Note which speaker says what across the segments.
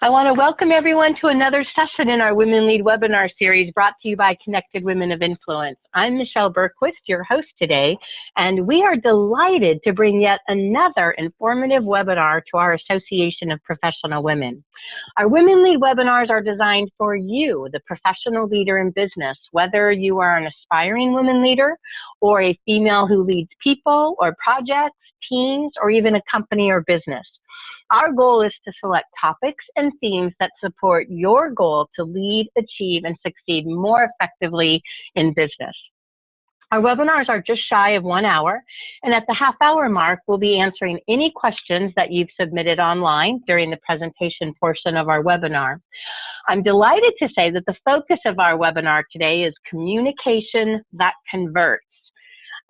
Speaker 1: I want to welcome everyone to another session in our Women Lead webinar series brought to you by Connected Women of Influence. I'm Michelle Bergquist, your host today, and we are delighted to bring yet another informative webinar to our Association of Professional Women. Our Women Lead webinars are designed for you, the professional leader in business, whether you are an aspiring women leader or a female who leads people or projects, teams, or even a company or business. Our goal is to select topics and themes that support your goal to lead, achieve, and succeed more effectively in business. Our webinars are just shy of one hour, and at the half hour mark, we'll be answering any questions that you've submitted online during the presentation portion of our webinar. I'm delighted to say that the focus of our webinar today is communication that converts.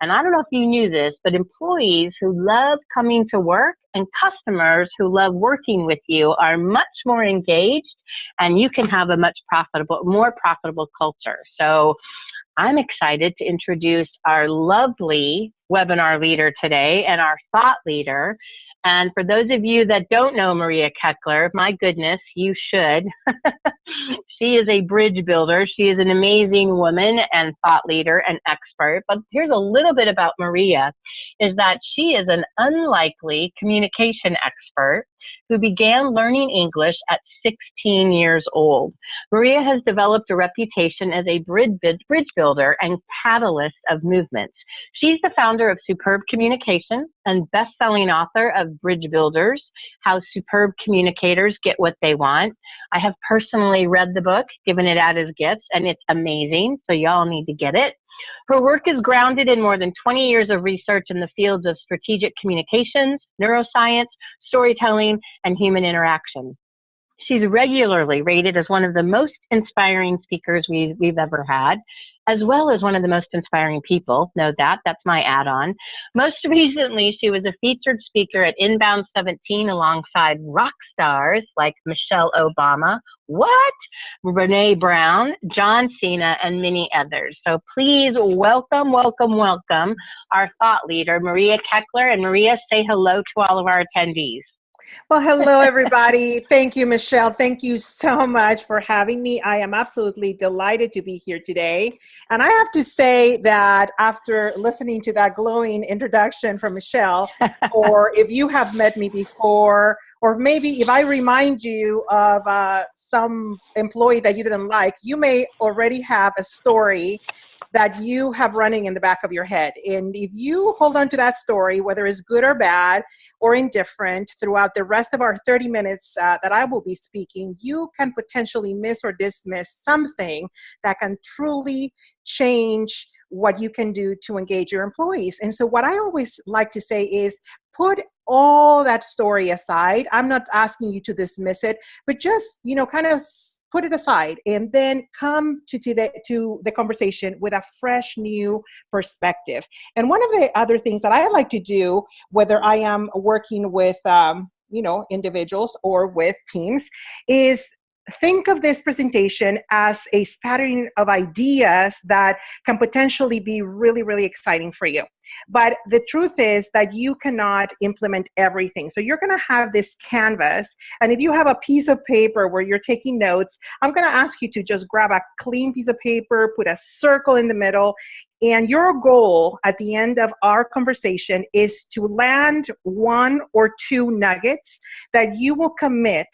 Speaker 1: And I don't know if you knew this, but employees who love coming to work and customers who love working with you are much more engaged and you can have a much profitable, more profitable culture. So I'm excited to introduce our lovely webinar leader today and our thought leader, and for those of you that don't know Maria Keckler, my goodness, you should. she is a bridge builder. She is an amazing woman and thought leader and expert. But here's a little bit about Maria, is that she is an unlikely communication expert who began learning English at 16 years old. Maria has developed a reputation as a bridge builder and catalyst of movements. She's the founder of Superb Communication and best-selling author of Bridge Builders, How Superb Communicators Get What They Want. I have personally read the book, given it out as gifts, and it's amazing, so y'all need to get it. Her work is grounded in more than 20 years of research in the fields of strategic communications, neuroscience, storytelling, and human interaction. She's regularly rated as one of the most inspiring speakers we've, we've ever had, as well as one of the most inspiring people. Know that, that's my add on. Most recently, she was a featured speaker at Inbound 17 alongside rock stars like Michelle Obama, what? Brene Brown, John Cena, and many others. So please welcome, welcome, welcome our thought leader, Maria Keckler. And Maria, say hello to all of our attendees.
Speaker 2: Well, hello, everybody. Thank you, Michelle. Thank you so much for having me. I am absolutely delighted to be here today. And I have to say that after listening to that glowing introduction from Michelle, or if you have met me before, or maybe if I remind you of uh, some employee that you didn't like, you may already have a story that you have running in the back of your head. And if you hold on to that story, whether it's good or bad or indifferent, throughout the rest of our 30 minutes uh, that I will be speaking, you can potentially miss or dismiss something that can truly change what you can do to engage your employees. And so what I always like to say is put all that story aside. I'm not asking you to dismiss it, but just, you know, kind of put it aside and then come to, to, the, to the conversation with a fresh new perspective. And one of the other things that I like to do, whether I am working with um, you know, individuals or with teams, is think of this presentation as a spattering of ideas that can potentially be really, really exciting for you. But the truth is that you cannot implement everything. So you're gonna have this canvas, and if you have a piece of paper where you're taking notes, I'm gonna ask you to just grab a clean piece of paper, put a circle in the middle, and your goal at the end of our conversation is to land one or two nuggets that you will commit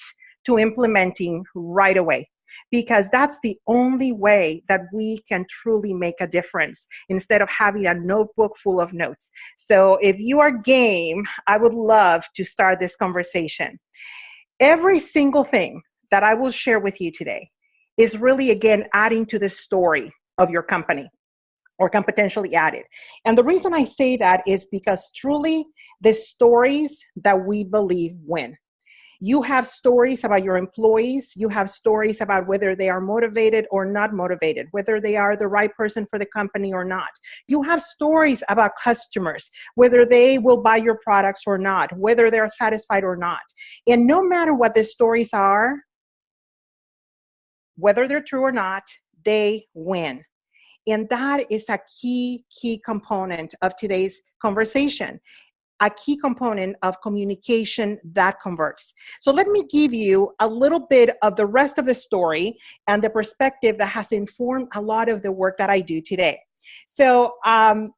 Speaker 2: to implementing right away because that's the only way that we can truly make a difference instead of having a notebook full of notes. So if you are game, I would love to start this conversation. Every single thing that I will share with you today is really, again, adding to the story of your company or can potentially add it. And the reason I say that is because truly the stories that we believe win. You have stories about your employees. You have stories about whether they are motivated or not motivated, whether they are the right person for the company or not. You have stories about customers, whether they will buy your products or not, whether they're satisfied or not. And no matter what the stories are, whether they're true or not, they win. And that is a key, key component of today's conversation. A key component of communication that converts. So let me give you a little bit of the rest of the story and the perspective that has informed a lot of the work that I do today. So um,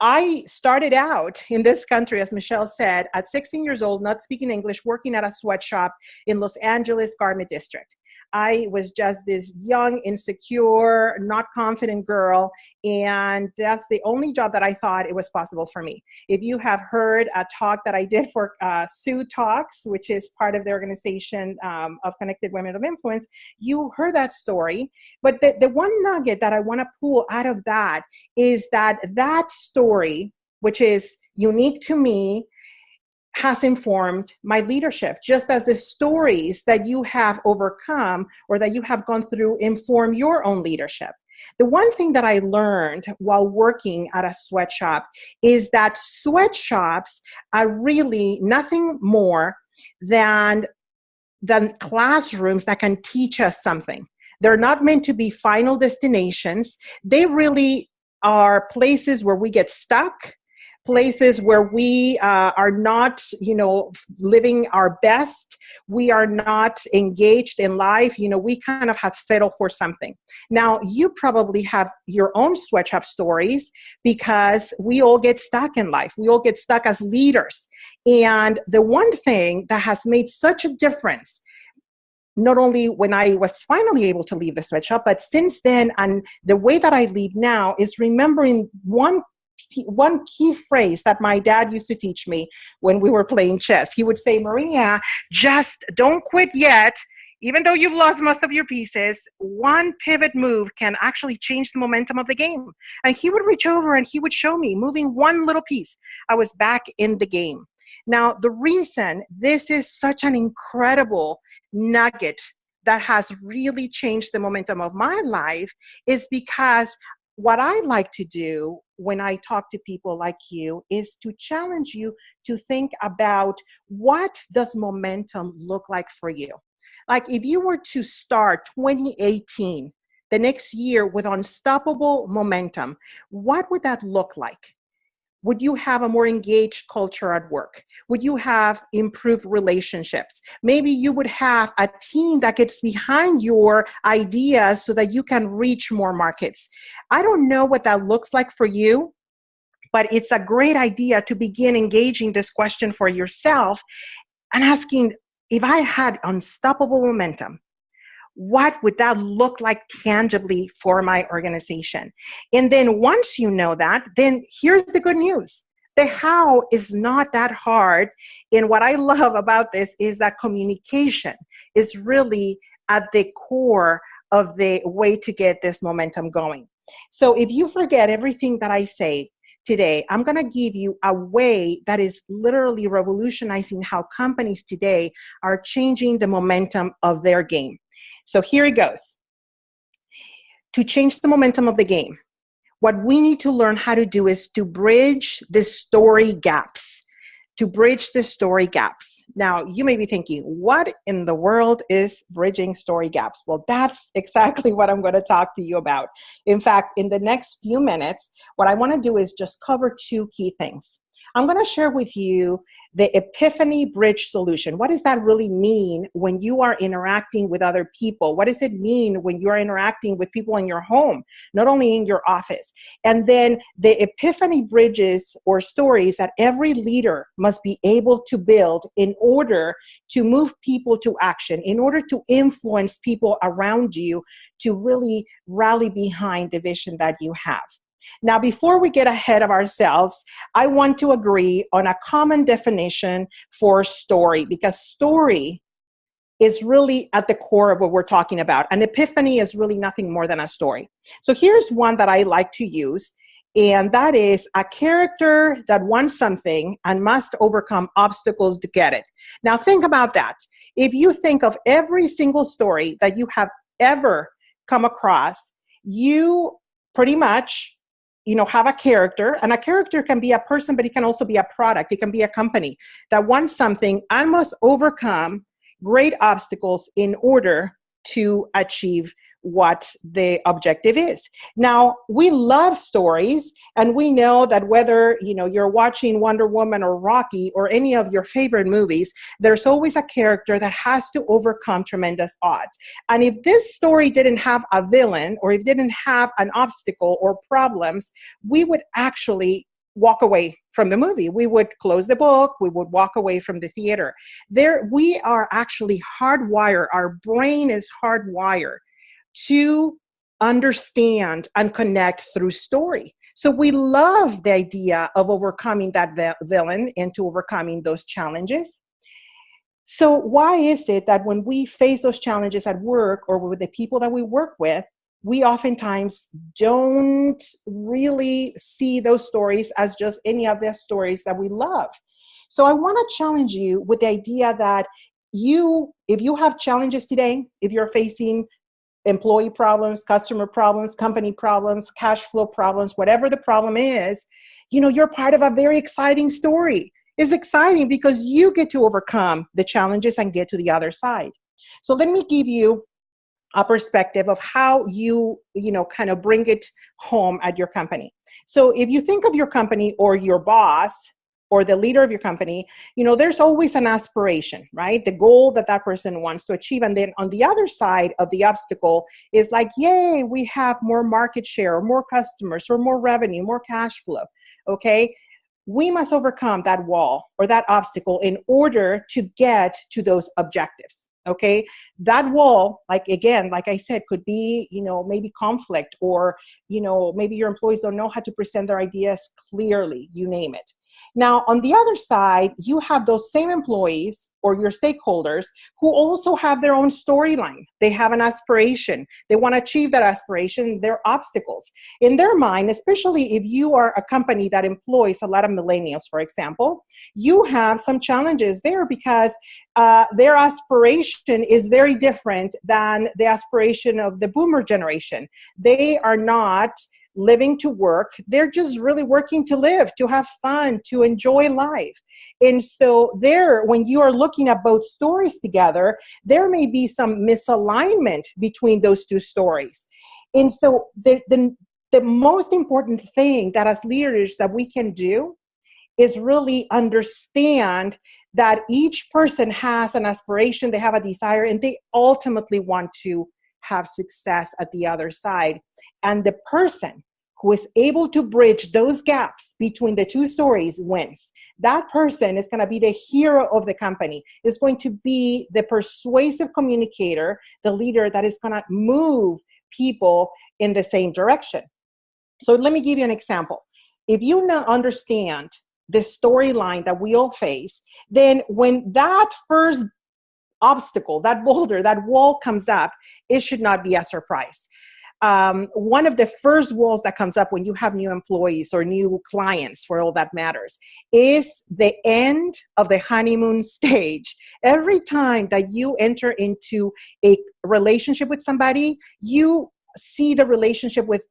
Speaker 2: I started out in this country, as Michelle said, at 16 years old, not speaking English, working at a sweatshop in Los Angeles Garment District. I was just this young, insecure, not confident girl, and that's the only job that I thought it was possible for me. If you have heard a talk that I did for uh, Sue Talks, which is part of the organization um, of Connected Women of Influence, you heard that story. But the, the one nugget that I want to pull out of that is that that story story, which is unique to me, has informed my leadership, just as the stories that you have overcome or that you have gone through inform your own leadership. The one thing that I learned while working at a sweatshop is that sweatshops are really nothing more than, than classrooms that can teach us something. They're not meant to be final destinations. They really are places where we get stuck places where we uh, are not you know living our best. We are not engaged in life. You know we kind of have settled for something. Now you probably have your own sweatshop stories because we all get stuck in life. We all get stuck as leaders. And the one thing that has made such a difference not only when I was finally able to leave the sweatshop, but since then, and the way that I lead now is remembering one one key phrase that my dad used to teach me when we were playing chess. He would say, Maria, just don't quit yet. Even though you've lost most of your pieces, one pivot move can actually change the momentum of the game. And he would reach over and he would show me, moving one little piece, I was back in the game. Now, the reason this is such an incredible nugget that has really changed the momentum of my life is because what I like to do when I talk to people like you is to challenge you to think about what does momentum look like for you. Like if you were to start 2018, the next year with unstoppable momentum, what would that look like? Would you have a more engaged culture at work? Would you have improved relationships? Maybe you would have a team that gets behind your ideas so that you can reach more markets. I don't know what that looks like for you, but it's a great idea to begin engaging this question for yourself and asking if I had unstoppable momentum, what would that look like tangibly for my organization? And then once you know that, then here's the good news. The how is not that hard. And what I love about this is that communication is really at the core of the way to get this momentum going. So if you forget everything that I say, today, I'm going to give you a way that is literally revolutionizing how companies today are changing the momentum of their game. So here it goes. To change the momentum of the game, what we need to learn how to do is to bridge the story gaps, to bridge the story gaps. Now, you may be thinking, what in the world is bridging story gaps? Well, that's exactly what I'm going to talk to you about. In fact, in the next few minutes, what I want to do is just cover two key things. I'm going to share with you the Epiphany Bridge solution. What does that really mean when you are interacting with other people? What does it mean when you're interacting with people in your home, not only in your office? And then the Epiphany bridges or stories that every leader must be able to build in order to move people to action, in order to influence people around you to really rally behind the vision that you have. Now, before we get ahead of ourselves, I want to agree on a common definition for story because story is really at the core of what we're talking about. An epiphany is really nothing more than a story. So here's one that I like to use, and that is a character that wants something and must overcome obstacles to get it. Now, think about that. If you think of every single story that you have ever come across, you pretty much you know have a character and a character can be a person but it can also be a product. It can be a company that wants something and must overcome great obstacles in order to achieve what the objective is. Now, we love stories and we know that whether, you know, you're watching Wonder Woman or Rocky or any of your favorite movies, there's always a character that has to overcome tremendous odds. And if this story didn't have a villain or if it didn't have an obstacle or problems, we would actually walk away from the movie. We would close the book, we would walk away from the theater. There, we are actually hardwired, our brain is hardwired to understand and connect through story. So we love the idea of overcoming that villain and to overcoming those challenges. So why is it that when we face those challenges at work or with the people that we work with, we oftentimes don't really see those stories as just any of the stories that we love. So I want to challenge you with the idea that you, if you have challenges today, if you're facing employee problems, customer problems, company problems, cash flow problems, whatever the problem is, you know, you're part of a very exciting story. It's exciting because you get to overcome the challenges and get to the other side. So let me give you a perspective of how you you know kind of bring it home at your company so if you think of your company or your boss or the leader of your company you know there's always an aspiration right? The goal that that person wants to achieve. And then on the other side of the obstacle is like yay we have more market share or more customers or more revenue more cash flow okay? We must overcome that wall or that obstacle in order to get to those objectives okay? That wall like again like i said could be you know maybe conflict or you know maybe your employees don't know how to present their ideas clearly you name it now, on the other side, you have those same employees or your stakeholders who also have their own storyline. They have an aspiration. They want to achieve that aspiration. There are obstacles. In their mind, especially if you are a company that employs a lot of millennials, for example, you have some challenges there because uh, their aspiration is very different than the aspiration of the boomer generation. They are not living to work. They're just really working to live, to have fun, to enjoy life. And so there, when you are looking at both stories together, there may be some misalignment between those two stories. And so the, the, the most important thing that as leaders that we can do is really understand that each person has an aspiration, they have a desire, and they ultimately want to have success at the other side. And the person who is able to bridge those gaps between the two stories wins. That person is going to be the hero of the company, is going to be the persuasive communicator, the leader that is going to move people in the same direction. So let me give you an example. If you now understand the storyline that we all face, then when that first obstacle, that boulder, that wall comes up, it should not be a surprise. Um, one of the first walls that comes up when you have new employees or new clients, for all that matters, is the end of the honeymoon stage. Every time that you enter into a relationship with somebody, you see the relationship with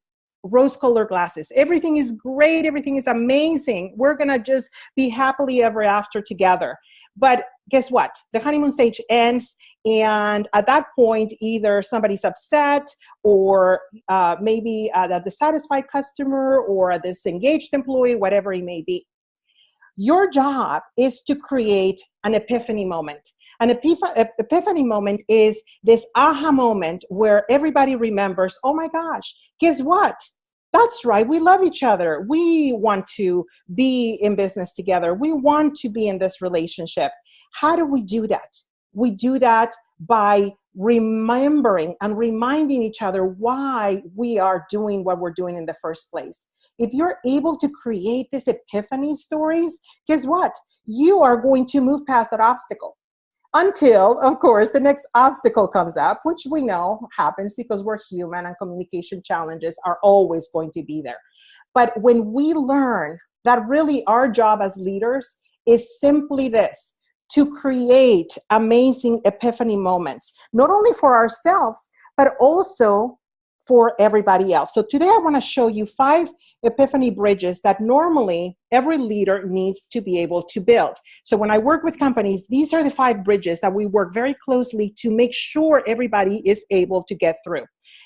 Speaker 2: rose colored glasses. Everything is great. Everything is amazing. We're going to just be happily ever after together. But guess what? The honeymoon stage ends, and at that point, either somebody's upset, or uh, maybe a dissatisfied customer, or a disengaged employee, whatever it may be. Your job is to create an epiphany moment. An epiphany moment is this aha moment where everybody remembers, oh my gosh, guess what? that's right we love each other we want to be in business together we want to be in this relationship how do we do that? We do that by remembering and reminding each other why we are doing what we're doing in the first place. If you're able to create this epiphany stories guess what? You are going to move past that obstacle until, of course, the next obstacle comes up, which we know happens because we're human and communication challenges are always going to be there. But when we learn that really our job as leaders is simply this, to create amazing epiphany moments, not only for ourselves, but also for everybody else. So today I want to show you five epiphany bridges that normally every leader needs to be able to build. So when I work with companies, these are the five bridges that we work very closely to make sure everybody is able to get through.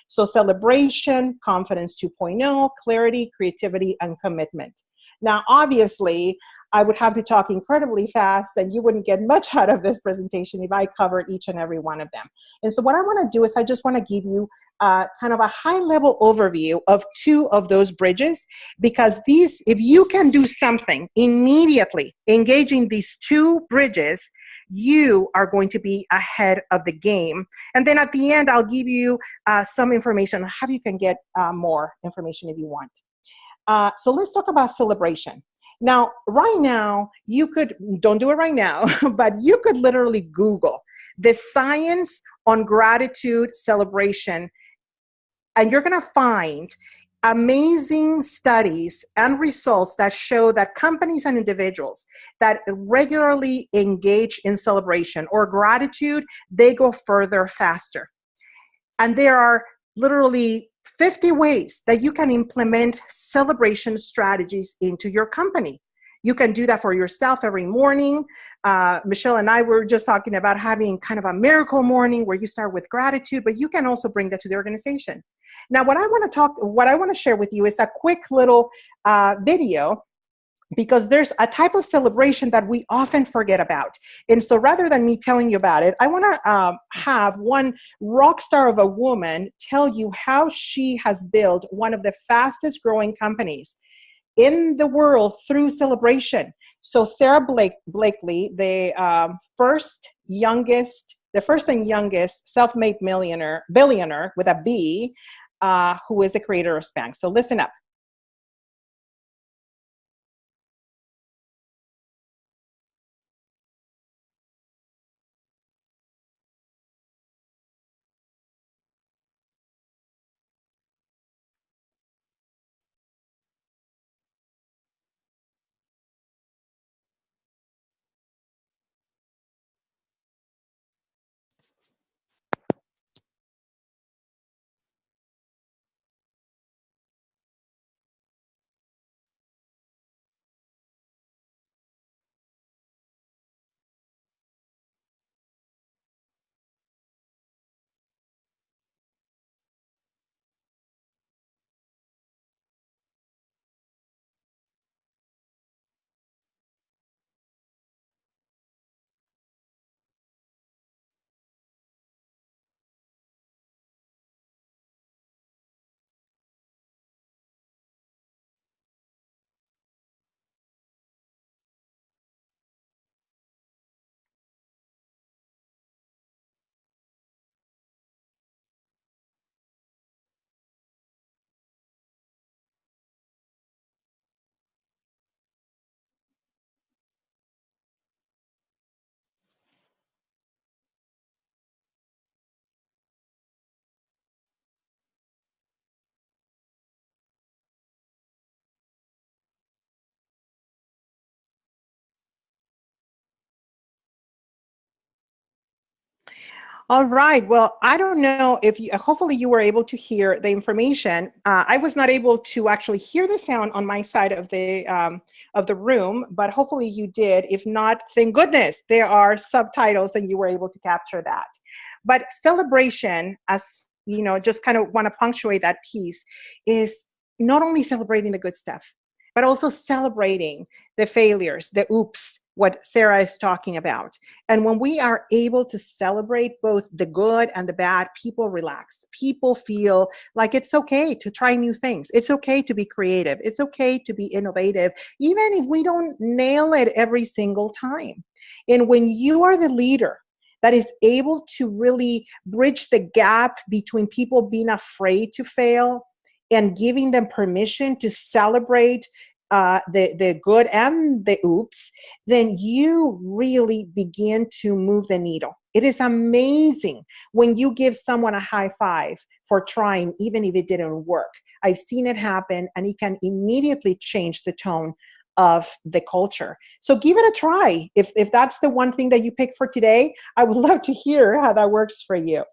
Speaker 2: So celebration, confidence 2.0, clarity, creativity, and commitment. Now, obviously, I would have to talk incredibly fast and you wouldn't get much out of this presentation if I covered each and every one of them. And so what I wanna do is I just wanna give you uh, kind of a high level overview of two of those bridges because these, if you can do something immediately engaging these two bridges, you are going to be ahead of the game. And then at the end, I'll give you uh, some information on how you can get uh, more information if you want. Uh, so let's talk about celebration. Now, right now, you could, don't do it right now, but you could literally Google the science on gratitude celebration, and you're gonna find amazing studies and results that show that companies and individuals that regularly engage in celebration or gratitude, they go further faster. And there are literally 50 ways that you can implement celebration strategies into your company. You can do that for yourself every morning. Uh, Michelle and I were just talking about having kind of a miracle morning where you start with gratitude, but you can also bring that to the organization. Now, what I want to talk, what I want to share with you is a quick little uh, video because there's a type of celebration that we often forget about. And so rather than me telling you about it, I wanna um, have one rock star of a woman tell you how she has built one of the fastest growing companies in the world through celebration. So Sarah Blake, Blakely, the um, first youngest, the first and youngest self-made millionaire, billionaire with a B, uh, who is the creator of Spanx. So listen up. All right. Well, I don't know if you, hopefully you were able to hear the information. Uh, I was not able to actually hear the sound on my side of the um, of the room, but hopefully you did. If not, thank goodness there are subtitles and you were able to capture that. But celebration, as you know, just kind of want to punctuate that piece, is not only celebrating the good stuff, but also celebrating the failures, the oops, what Sarah is talking about. And when we are able to celebrate both the good and the bad, people relax. People feel like it's okay to try new things. It's okay to be creative. It's okay to be innovative, even if we don't nail it every single time. And when you are the leader, that is able to really bridge the gap between people being afraid to fail and giving them permission to celebrate uh, the, the good and the oops, then you really begin to move the needle. It is amazing when you give someone a high five for trying, even if it didn't work. I've seen it happen and it can immediately change the tone of the culture. So give it a try. If, if that's the one thing that you pick for today, I would love to hear how that works for you.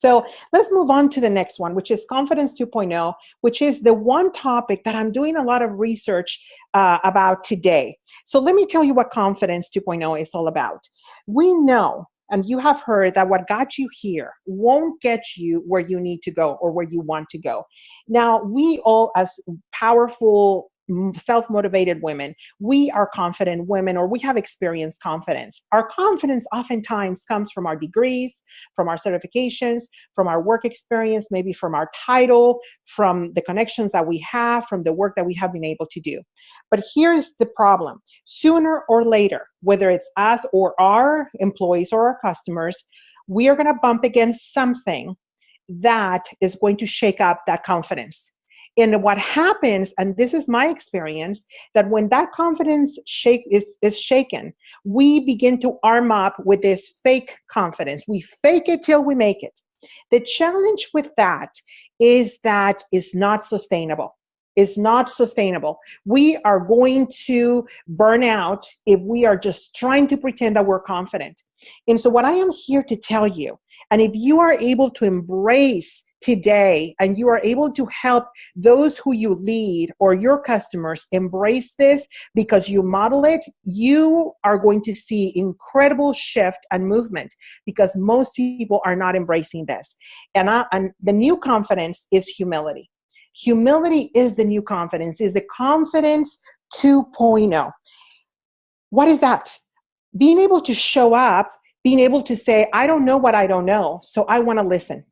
Speaker 2: So let's move on to the next one, which is Confidence 2.0, which is the one topic that I'm doing a lot of research uh, about today. So let me tell you what Confidence 2.0 is all about. We know and you have heard that what got you here won't get you where you need to go or where you want to go. Now, we all, as powerful self-motivated women. We are confident women or we have experienced confidence. Our confidence oftentimes comes from our degrees from our certifications from our work experience maybe from our title from the connections that we have from the work that we have been able to do. But here's the problem. Sooner or later whether it's us or our employees or our customers we are going to bump against something that is going to shake up that confidence and what happens, and this is my experience, that when that confidence shake is, is shaken, we begin to arm up with this fake confidence. We fake it till we make it. The challenge with that is that it's not sustainable is not sustainable. We are going to burn out if we are just trying to pretend that we're confident. And so what I am here to tell you, and if you are able to embrace today and you are able to help those who you lead or your customers embrace this because you model it, you are going to see incredible shift and movement because most people are not embracing this. And, I, and the new confidence is humility. Humility is the new confidence, is the confidence 2.0. What is that? Being able to show up, being able to say, I don't know what I don't know, so I want to listen.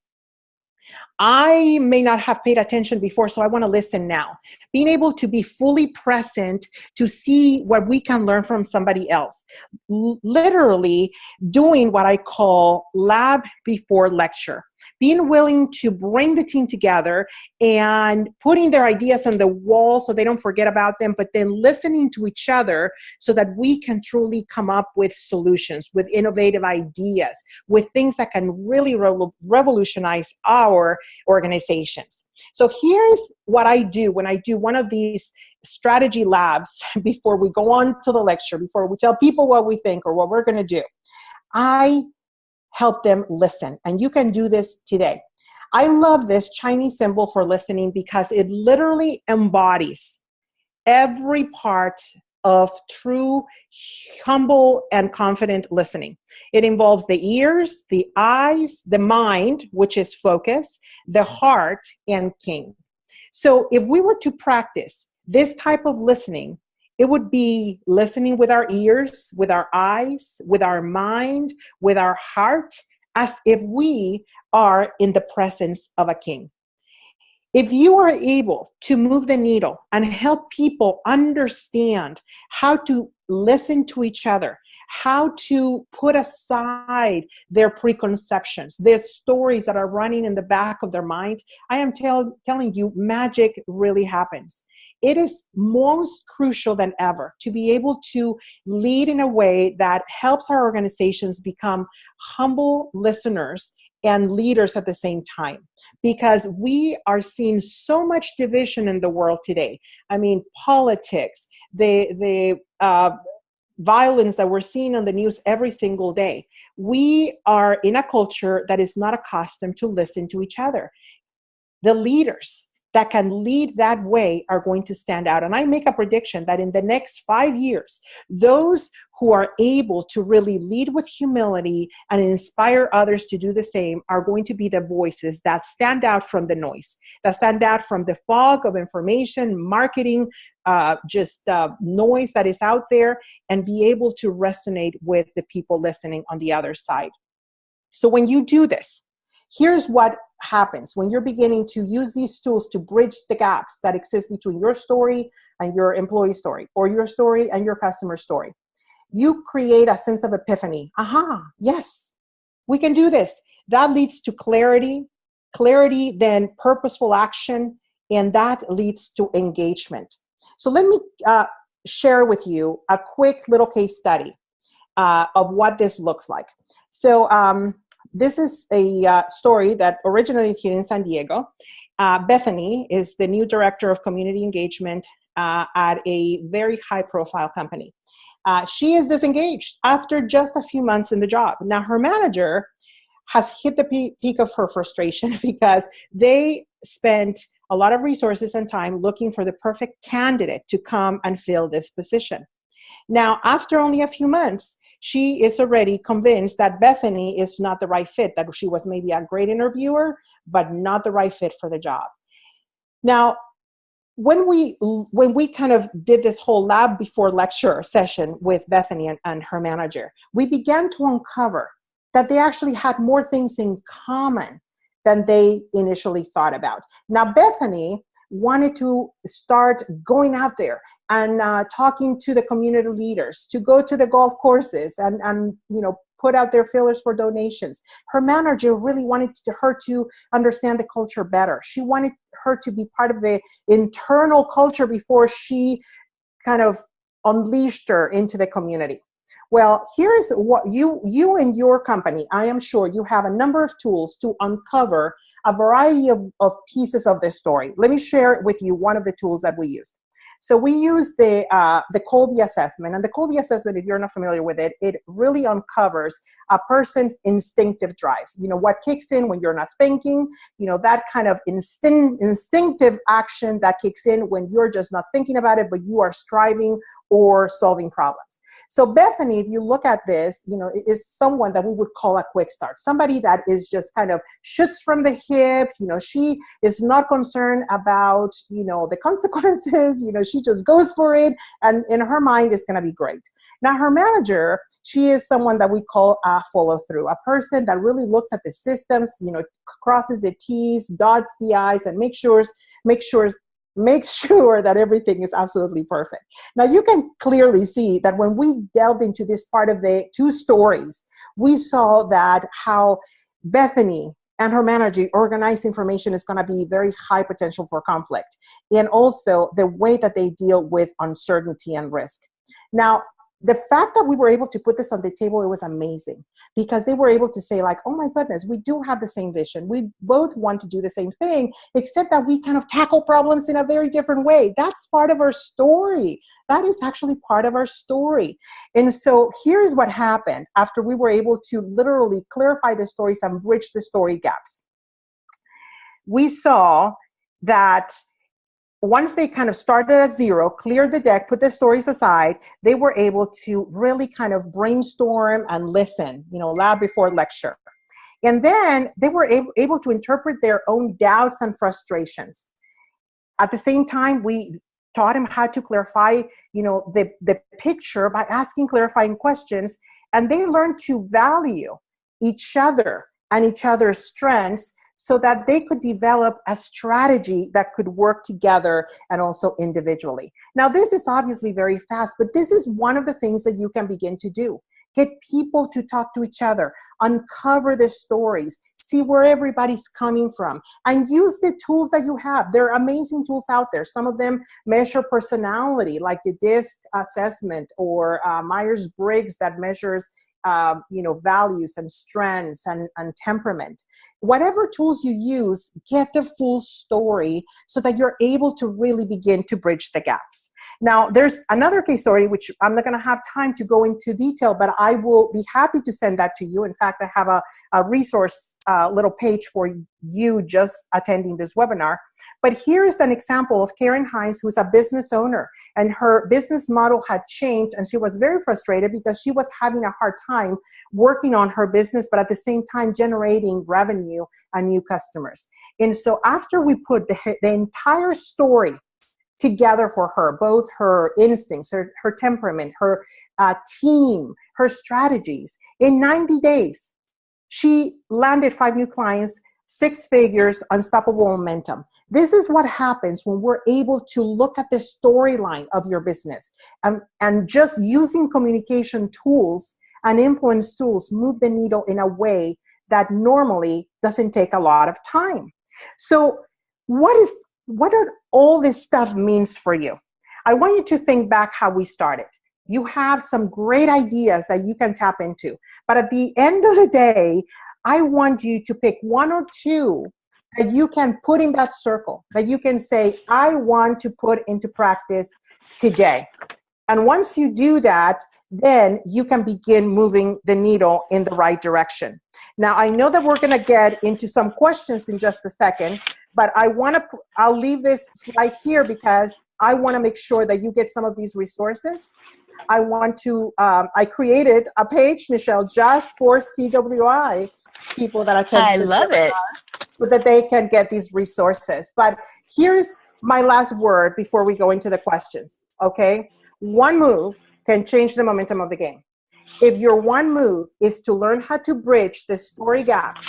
Speaker 2: I may not have paid attention before, so I want to listen now. Being able to be fully present to see what we can learn from somebody else. L literally doing what I call lab before lecture being willing to bring the team together and putting their ideas on the wall so they don't forget about them, but then listening to each other so that we can truly come up with solutions, with innovative ideas, with things that can really re revolutionize our organizations. So here's what I do when I do one of these strategy labs before we go on to the lecture, before we tell people what we think or what we're going to do. I help them listen. And you can do this today. I love this Chinese symbol for listening because it literally embodies every part of true, humble, and confident listening. It involves the ears, the eyes, the mind, which is focus, the heart, and king. So if we were to practice this type of listening it would be listening with our ears, with our eyes, with our mind, with our heart, as if we are in the presence of a king. If you are able to move the needle and help people understand how to listen to each other, how to put aside their preconceptions, their stories that are running in the back of their mind, I am tell, telling you, magic really happens it is most crucial than ever to be able to lead in a way that helps our organizations become humble listeners and leaders at the same time because we are seeing so much division in the world today. I mean politics the the uh, violence that we're seeing on the news every single day. We are in a culture that is not accustomed to listen to each other. The leaders that can lead that way are going to stand out. And I make a prediction that in the next five years, those who are able to really lead with humility and inspire others to do the same are going to be the voices that stand out from the noise, that stand out from the fog of information, marketing, uh, just uh, noise that is out there, and be able to resonate with the people listening on the other side. So when you do this, here's what happens when you're beginning to use these tools to bridge the gaps that exist between your story and your employee story or your story and your customer story. You create a sense of epiphany. Aha, yes, we can do this. That leads to clarity, clarity, then purposeful action, and that leads to engagement. So let me uh, share with you a quick little case study uh, of what this looks like. So um, this is a uh, story that originated here in San Diego. Uh, Bethany is the new director of community engagement uh, at a very high profile company. Uh, she is disengaged after just a few months in the job. Now her manager has hit the peak of her frustration because they spent a lot of resources and time looking for the perfect candidate to come and fill this position. Now, after only a few months, she is already convinced that Bethany is not the right fit, that she was maybe a great interviewer, but not the right fit for the job. Now, when we when we kind of did this whole lab before lecture session with Bethany and, and her manager, we began to uncover that they actually had more things in common than they initially thought about. Now, Bethany wanted to start going out there and uh, talking to the community leaders, to go to the golf courses and, and you know, put out their fillers for donations. Her manager really wanted to, her to understand the culture better. She wanted her to be part of the internal culture before she kind of unleashed her into the community. Well, here's what you, you and your company, I am sure you have a number of tools to uncover a variety of, of pieces of this story. Let me share with you one of the tools that we used. So we use the, uh, the Kolbe assessment. And the Kolbe assessment, if you're not familiar with it, it really uncovers a person's instinctive drive. You know, what kicks in when you're not thinking, you know, that kind of instinct, instinctive action that kicks in when you're just not thinking about it, but you are striving or solving problems. So Bethany, if you look at this, you know, is someone that we would call a quick start, somebody that is just kind of shoots from the hip. You know, she is not concerned about, you know, the consequences. You know, she just goes for it, and in her mind, it's going to be great. Now, her manager, she is someone that we call a follow through, a person that really looks at the systems, you know, crosses the T's, dots the I's, and makes sure, make sure make sure that everything is absolutely perfect. Now you can clearly see that when we delved into this part of the two stories, we saw that how Bethany and her manager organized information is going to be very high potential for conflict. And also the way that they deal with uncertainty and risk. Now, the fact that we were able to put this on the table, it was amazing because they were able to say like, oh my goodness, we do have the same vision. We both want to do the same thing, except that we kind of tackle problems in a very different way. That's part of our story. That is actually part of our story. And so here's what happened after we were able to literally clarify the stories and bridge the story gaps. We saw that once they kind of started at zero, cleared the deck, put their stories aside, they were able to really kind of brainstorm and listen, you know, lab before lecture. And then they were able, able to interpret their own doubts and frustrations. At the same time, we taught them how to clarify, you know, the, the picture by asking clarifying questions. And they learned to value each other and each other's strengths so that they could develop a strategy that could work together and also individually. Now, this is obviously very fast, but this is one of the things that you can begin to do. Get people to talk to each other, uncover the stories, see where everybody's coming from, and use the tools that you have. There are amazing tools out there. Some of them measure personality, like the DISC assessment or uh, Myers-Briggs that measures um, you know, values and strengths and, and temperament. Whatever tools you use, get the full story so that you're able to really begin to bridge the gaps. Now, there's another case story, which I'm not gonna have time to go into detail, but I will be happy to send that to you. In fact, I have a, a resource uh, little page for you just attending this webinar. But here's an example of Karen Hines, who's a business owner, and her business model had changed, and she was very frustrated because she was having a hard time working on her business, but at the same time generating revenue and new customers. And so after we put the, the entire story together for her, both her instincts, her, her temperament, her uh, team, her strategies. In 90 days, she landed five new clients, six figures, unstoppable momentum. This is what happens when we're able to look at the storyline of your business and, and just using communication tools and influence tools move the needle in a way that normally doesn't take a lot of time. So what is what are all this stuff means for you? I want you to think back how we started. You have some great ideas that you can tap into. But at the end of the day, I want you to pick one or two that you can put in that circle, that you can say, I want to put into practice today. And once you do that, then you can begin moving the needle in the right direction. Now, I know that we're gonna get into some questions in just a second, but I wanna, I'll leave this slide here because I wanna make sure that you get some of these resources. I want to, um, I created a page, Michelle, just for CWI people that attend.
Speaker 1: I love it.
Speaker 2: So that they can get these resources. But here's my last word before we go into the questions, okay? One move can change the momentum of the game. If your one move is to learn how to bridge the story gaps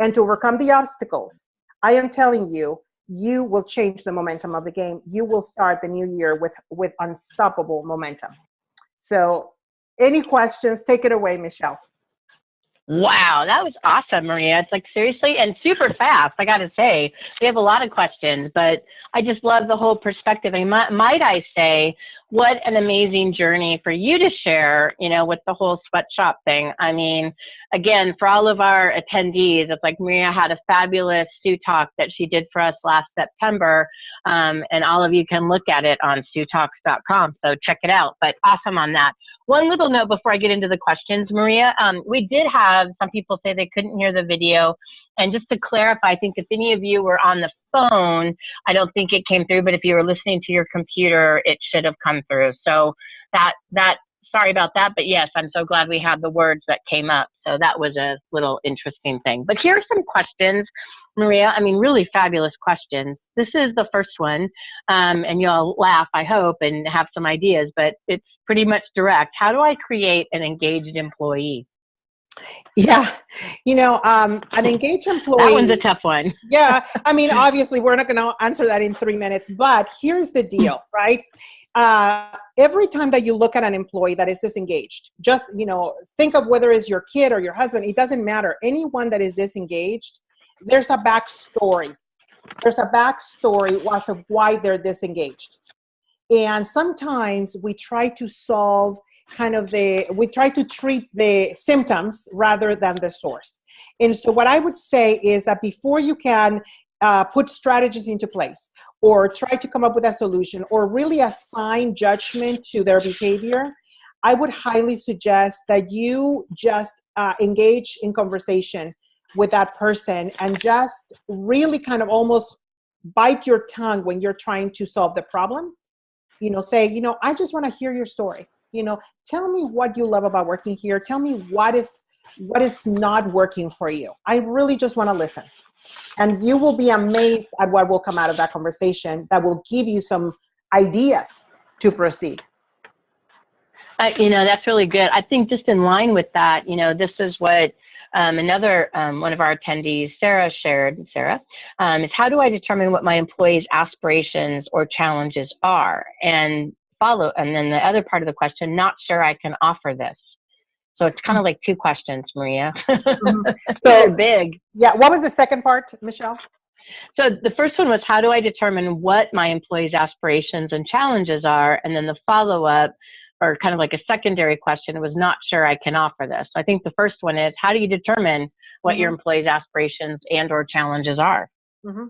Speaker 2: and to overcome the obstacles, I am telling you, you will change the momentum of the game. You will start the new year with, with unstoppable momentum. So any questions, take it away, Michelle.
Speaker 1: Wow, that was awesome, Maria. It's like seriously and super fast. I got to say, we have a lot of questions, but I just love the whole perspective. And might, might I say, what an amazing journey for you to share, you know, with the whole sweatshop thing. I mean, again, for all of our attendees, it's like Maria had a fabulous Sue Talk that she did for us last September. Um, and all of you can look at it on SueTalks.com. So check it out. But awesome on that. One little note before I get into the questions, Maria, um, we did have some people say they couldn't hear the video. And just to clarify, I think if any of you were on the phone, I don't think it came through, but if you were listening to your computer, it should have come through. So that, that, sorry about that, but yes, I'm so glad we had the words that came up. So that was a little interesting thing. But here are some questions, Maria. I mean, really fabulous questions. This is the first one, um, and you'll laugh, I hope, and have some ideas, but it's pretty much direct. How do I create an engaged employee?
Speaker 2: Yeah, you know, um, an engaged employee.
Speaker 1: That one's a tough one.
Speaker 2: yeah, I mean, obviously, we're not going to answer that in three minutes, but here's the deal, right? Uh, every time that you look at an employee that is disengaged, just you know, think of whether it's your kid or your husband. It doesn't matter. Anyone that is disengaged, there's a backstory. There's a backstory as of why they're disengaged. And sometimes we try to solve kind of the, we try to treat the symptoms rather than the source. And so what I would say is that before you can uh, put strategies into place or try to come up with a solution or really assign judgment to their behavior, I would highly suggest that you just uh, engage in conversation with that person and just really kind of almost bite your tongue when you're trying to solve the problem you know, say, you know, I just want to hear your story. You know, tell me what you love about working here. Tell me what is what is not working for you. I really just want to listen. And you will be amazed at what will come out of that conversation that will give you some ideas to proceed.
Speaker 1: You know, that's really good. I think just in line with that, you know, this is what um, another um, one of our attendees, Sarah, shared, Sarah, um, is how do I determine what my employees' aspirations or challenges are? And follow, and then the other part of the question, not sure I can offer this. So it's kind of like two questions, Maria. mm-hmm. So big.
Speaker 2: Yeah. What was the second part, Michelle?
Speaker 1: So the first one was how do I determine what my employees' aspirations and challenges are? And then the follow up or kind of like a secondary question was not sure I can offer this. So I think the first one is how do you determine what mm-hmm. your employees' aspirations and or challenges are?
Speaker 2: Mm-hmm.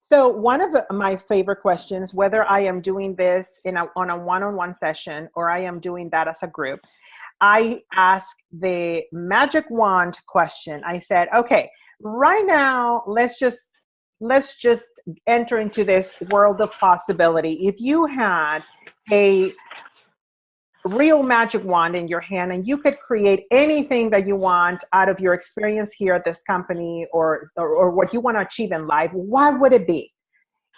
Speaker 2: So one of my favorite questions, whether I am doing this in a, on a one-on-one session or I am doing that as a group, I ask the magic wand question. I said, okay, right now, let's just let's just enter into this world of possibility. If you had a real magic wand in your hand and you could create anything that you want out of your experience here at this company or, or, or what you want to achieve in life, what would it be?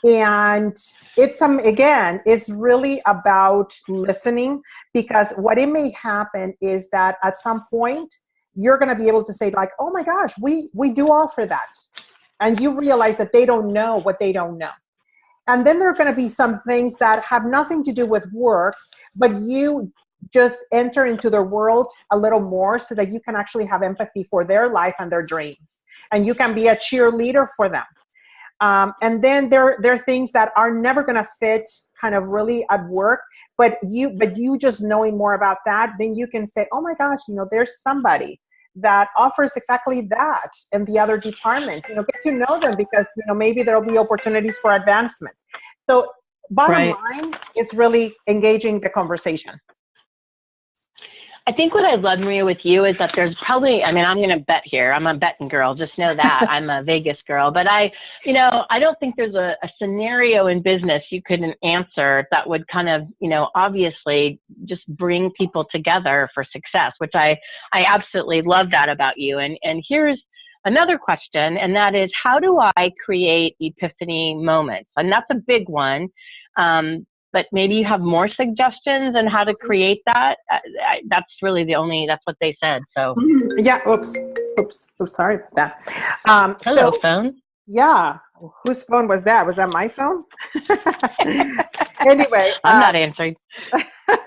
Speaker 2: And it's some, um, again, it's really about listening because what it may happen is that at some point you're going to be able to say like, oh my gosh, we, we do offer that. And you realize that they don't know what they don't know. And then there are going to be some things that have nothing to do with work, but you just enter into their world a little more so that you can actually have empathy for their life and their dreams. And you can be a cheerleader for them. Um, and then there, there are things that are never going to fit kind of really at work, but you, but you just knowing more about that, then you can say, oh my gosh, you know, there's somebody that offers exactly that in the other department. You know, get to know them because you know maybe there'll be opportunities for advancement. So bottom right. line is really engaging the conversation.
Speaker 1: I think what I love, Maria, with you is that there's probably, I mean, I'm going to bet here. I'm a betting girl. Just know that. I'm a Vegas girl. But I, you know, I don't think there's a, a scenario in business you couldn't answer that would kind of, you know, obviously just bring people together for success, which I, I absolutely love that about you. And, and here's, another question, and that is how do I create epiphany moments? And that's a big one. Um, but maybe you have more suggestions on how to create that. Uh, that's really the only, that's what they said. So,
Speaker 2: mm-hmm. yeah, oops, oops, oops, sorry about that. Um,
Speaker 1: Hello, so, phone.
Speaker 2: Yeah, whose phone was that? Was that my phone? anyway,
Speaker 1: I'm uh, not answering.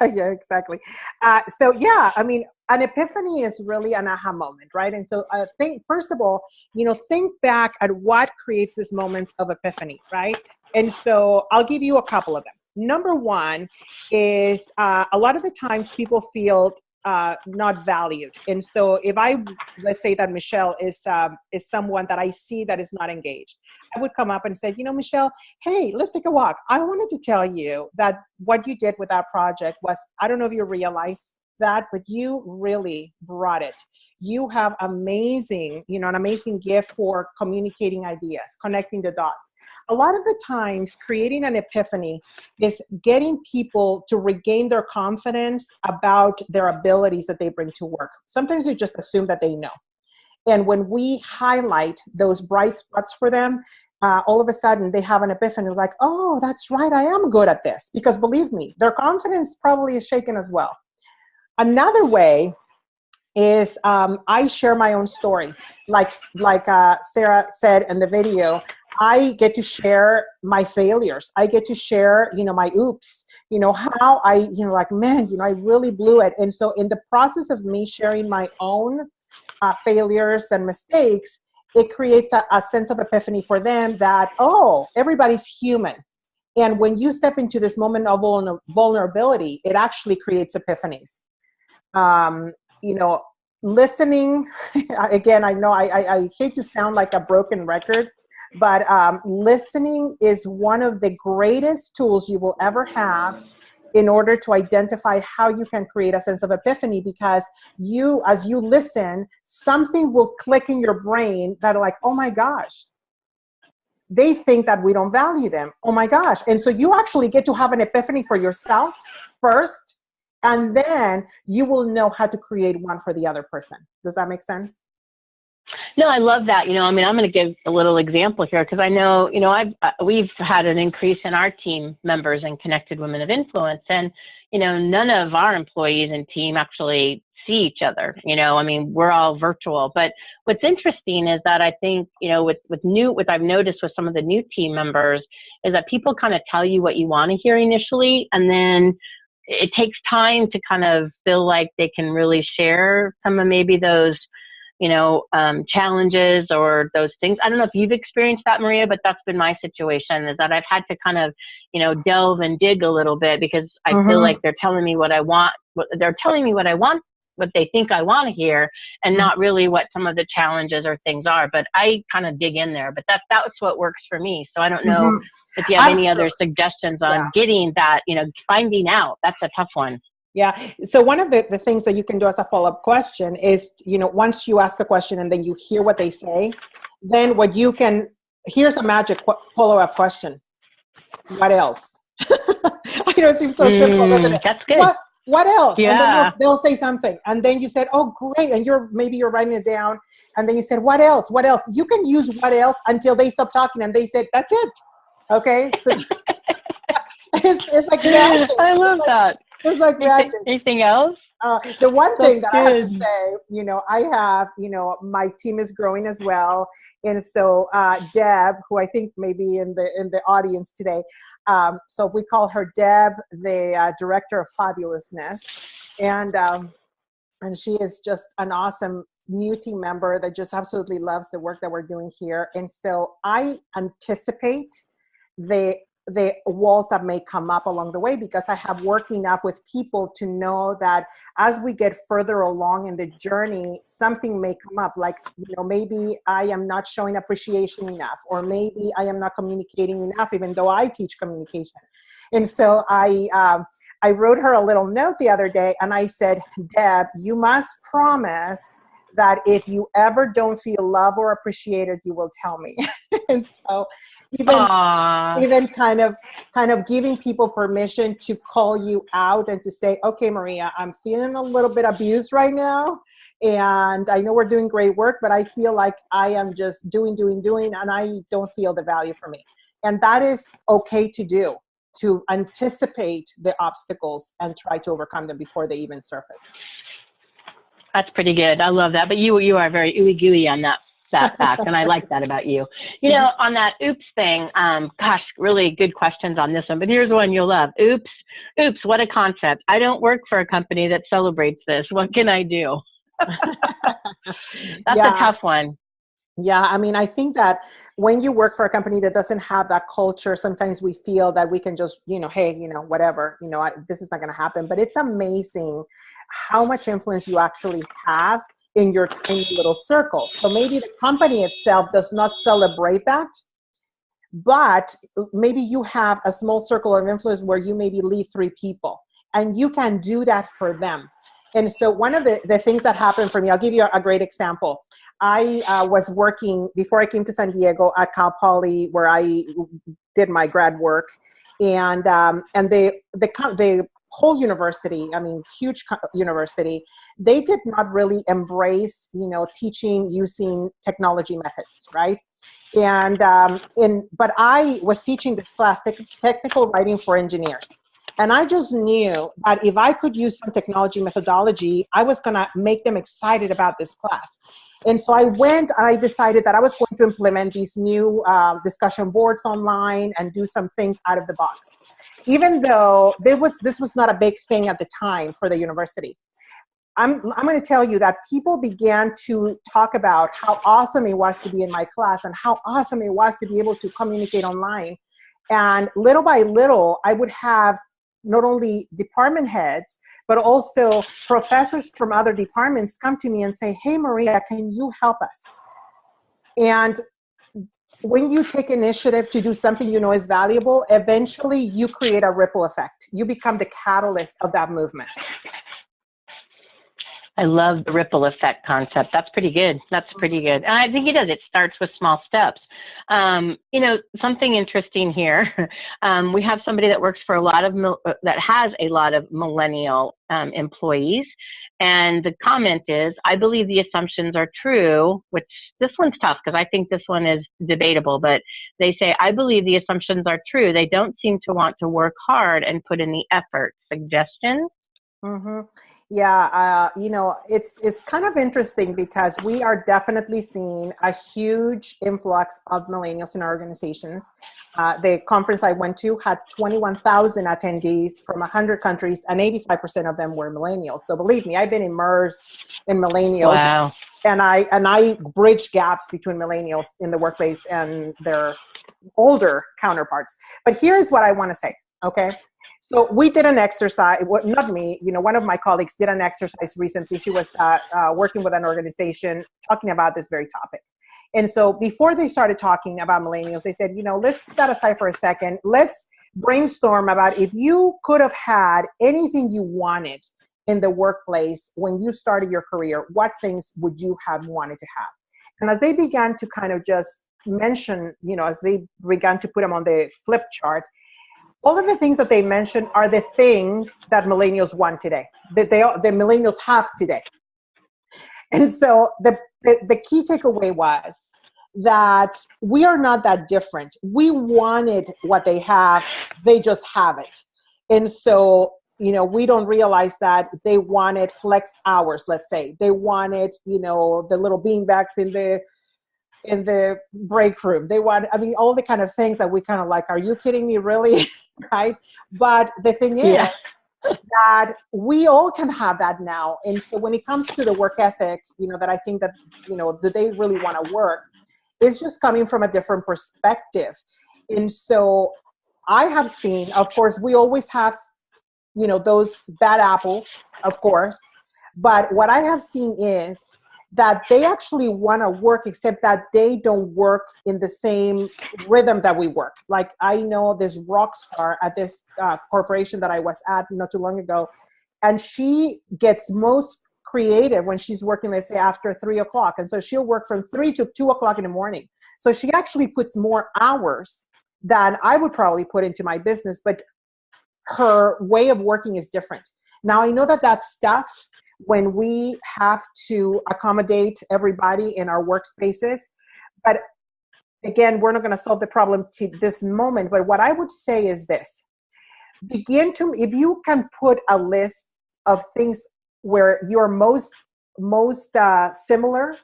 Speaker 2: yeah, exactly. Uh, so, yeah, I mean, an epiphany is really an aha moment, right? And so I think, first of all, you know, think back at what creates this moments of epiphany, right? And so I'll give you a couple of them. Number one is uh, a lot of the times people feel uh, not valued. And so if I, let's say that Michelle is, um, is someone that I see that is not engaged, I would come up and say, you know, Michelle, hey, let's take a walk. I wanted to tell you that what you did with that project was, I don't know if you realize that, but you really brought it. You have amazing, you know, an amazing gift for communicating ideas, connecting the dots a lot of the times creating an epiphany is getting people to regain their confidence about their abilities that they bring to work. Sometimes we just assume that they know. And when we highlight those bright spots for them, uh, all of a sudden they have an epiphany like, oh, that's right, I am good at this. Because believe me, their confidence probably is shaken as well. Another way is um, I share my own story. Like, like uh, Sarah said in the video, I get to share my failures. I get to share, you know, my oops, you know, how I, you know, like, man, you know, I really blew it. And so in the process of me sharing my own uh, failures and mistakes, it creates a, a sense of epiphany for them that, oh, everybody's human. And when you step into this moment of vulnerability, it actually creates epiphanies. Um, you know, listening, again, I know I, I, I hate to sound like a broken record, but um, listening is one of the greatest tools you will ever have in order to identify how you can create a sense of epiphany because you, as you listen, something will click in your brain that are like, oh my gosh, they think that we don't value them. Oh my gosh. And so you actually get to have an epiphany for yourself first, and then you will know how to create one for the other person. Does that make sense?
Speaker 1: No, I love that. You know, I mean, I'm going to give a little example here because I know, you know, I've uh, we've had an increase in our team members and connected women of influence, and you know, none of our employees and team actually see each other. You know, I mean, we're all virtual. But what's interesting is that I think, you know, with with new, what I've noticed with some of the new team members is that people kind of tell you what you want to hear initially, and then it takes time to kind of feel like they can really share some of maybe those you know, um, challenges or those things. I don't know if you've experienced that, Maria, but that's been my situation is that I've had to kind of, you know, delve and dig a little bit because I mm-hmm. feel like they're telling me what I want. What, they're telling me what I want, what they think I want to hear, and mm-hmm. not really what some of the challenges or things are. But I kind of dig in there. But that's that's what works for me. So I don't know mm-hmm. if you have Absolutely. any other suggestions on yeah. getting that, you know, finding out. That's a tough one.
Speaker 2: Yeah. So one of the, the things that you can do as a follow-up question is, you know, once you ask a question and then you hear what they say, then what you can, here's a magic follow-up question. What else? I know it seems so mm, simple, doesn't it?
Speaker 1: That's good.
Speaker 2: What, what else?
Speaker 1: Yeah.
Speaker 2: And then they'll say something. And then you said, oh, great. And you're, maybe you're writing it down. And then you said, what else? What else? You can use what else until they stop talking and they said, that's it. Okay. So it's, it's like magic.
Speaker 1: I love that.
Speaker 2: It's like
Speaker 1: magic. Anything else?
Speaker 2: Uh, the one thing that good. I have to say, you know, I have, you know, my team is growing as well, and so uh, Deb, who I think may be in the in the audience today, um, so we call her Deb, the uh, director of fabulousness, and um, and she is just an awesome new team member that just absolutely loves the work that we're doing here, and so I anticipate the the walls that may come up along the way because I have worked enough with people to know that as we get further along in the journey, something may come up like, you know, maybe I am not showing appreciation enough, or maybe I am not communicating enough, even though I teach communication. And so I, um, I wrote her a little note the other day and I said, Deb, you must promise that if you ever don't feel loved or appreciated, you will tell me. and so even Aww. even kind of kind of giving people permission to call you out and to say, okay, Maria, I'm feeling a little bit abused right now. And I know we're doing great work, but I feel like I am just doing, doing, doing, and I don't feel the value for me. And that is okay to do, to anticipate the obstacles and try to overcome them before they even surface.
Speaker 1: That's pretty good. I love that. But you you are very ooey gooey on that that fact, and I like that about you. You know, on that oops thing, um, gosh, really good questions on this one. But here's one you'll love. Oops, oops, what a concept. I don't work for a company that celebrates this. What can I do? That's yeah. a tough one.
Speaker 2: Yeah, I mean, I think that when you work for a company that doesn't have that culture, sometimes we feel that we can just, you know, hey, you know, whatever, you know, I, this is not going to happen. But it's amazing how much influence you actually have in your tiny little circle. So maybe the company itself does not celebrate that, but maybe you have a small circle of influence where you maybe lead three people and you can do that for them. And so one of the, the things that happened for me, I'll give you a, great example. I uh, was working before I came to San Diego at Cal Poly where I did my grad work and um, and they the the whole university, I mean, huge university, they did not really embrace, you know, teaching using technology methods, right? And um, in, but I was teaching this class, technical writing for engineers. And I just knew that if I could use some technology methodology, I was gonna make them excited about this class. And so I went, I decided that I was going to implement these new uh, discussion boards online and do some things out of the box even though there was, this was not a big thing at the time for the university. I'm, I'm going to tell you that people began to talk about how awesome it was to be in my class and how awesome it was to be able to communicate online. And little by little, I would have not only department heads, but also professors from other departments come to me and say, hey, Maria, can you help us? And when you take initiative to do something you know is valuable, eventually you create a ripple effect. You become the catalyst of that movement.
Speaker 1: I love the ripple effect concept. That's pretty good. That's pretty good. And I think it does. It starts with small steps. Um, you know, something interesting here. Um, we have somebody that works for a lot of, that has a lot of millennial um, employees. And the comment is, I believe the assumptions are true, which this one's tough because I think this one is debatable, but they say, I believe the assumptions are true. They don't seem to want to work hard and put in the effort. Suggestions?
Speaker 2: Mm-hmm. Yeah, uh, you know, it's it's kind of interesting because we are definitely seeing a huge influx of millennials in our organizations. Uh, the conference I went to had 21,000 attendees from 100 countries, and 85% of them were millennials. So believe me, I've been immersed in millennials.
Speaker 1: Wow.
Speaker 2: And I and I bridge gaps between millennials in the workplace and their older counterparts. But here's what I want to say, okay? So we did an exercise, not me, you know, one of my colleagues did an exercise recently. She was uh, uh, working with an organization talking about this very topic. And so before they started talking about millennials, they said, you know, let's put that aside for a second. Let's brainstorm about if you could have had anything you wanted in the workplace when you started your career, what things would you have wanted to have? And as they began to kind of just mention, you know, as they began to put them on the flip chart, all of the things that they mentioned are the things that millennials want today, that they the millennials have today. And so the, the, the key takeaway was that we are not that different. We wanted what they have, they just have it. And so, you know, we don't realize that they wanted flex hours, let's say. They wanted, you know, the little beanbags in the in the break room. They want, I mean, all the kind of things that we kind of like, are you kidding me, really? right? But the thing is, yeah that we all can have that now. And so when it comes to the work ethic, you know, that I think that, you know, do they really want to work? It's just coming from a different perspective. And so I have seen, of course, we always have, you know, those bad apples, of course. But what I have seen is that they actually want to work, except that they don't work in the same rhythm that we work. Like I know this rock star at this uh, corporation that I was at not too long ago, and she gets most creative when she's working, let's say, after three o'clock. And so she'll work from three to two o'clock in the morning. So she actually puts more hours than I would probably put into my business, but her way of working is different. Now, I know that that stuff, when we have to accommodate everybody in our workspaces, but again, we're not going to solve the problem to this moment. But what I would say is this begin to, if you can put a list of things where you're most most uh, similar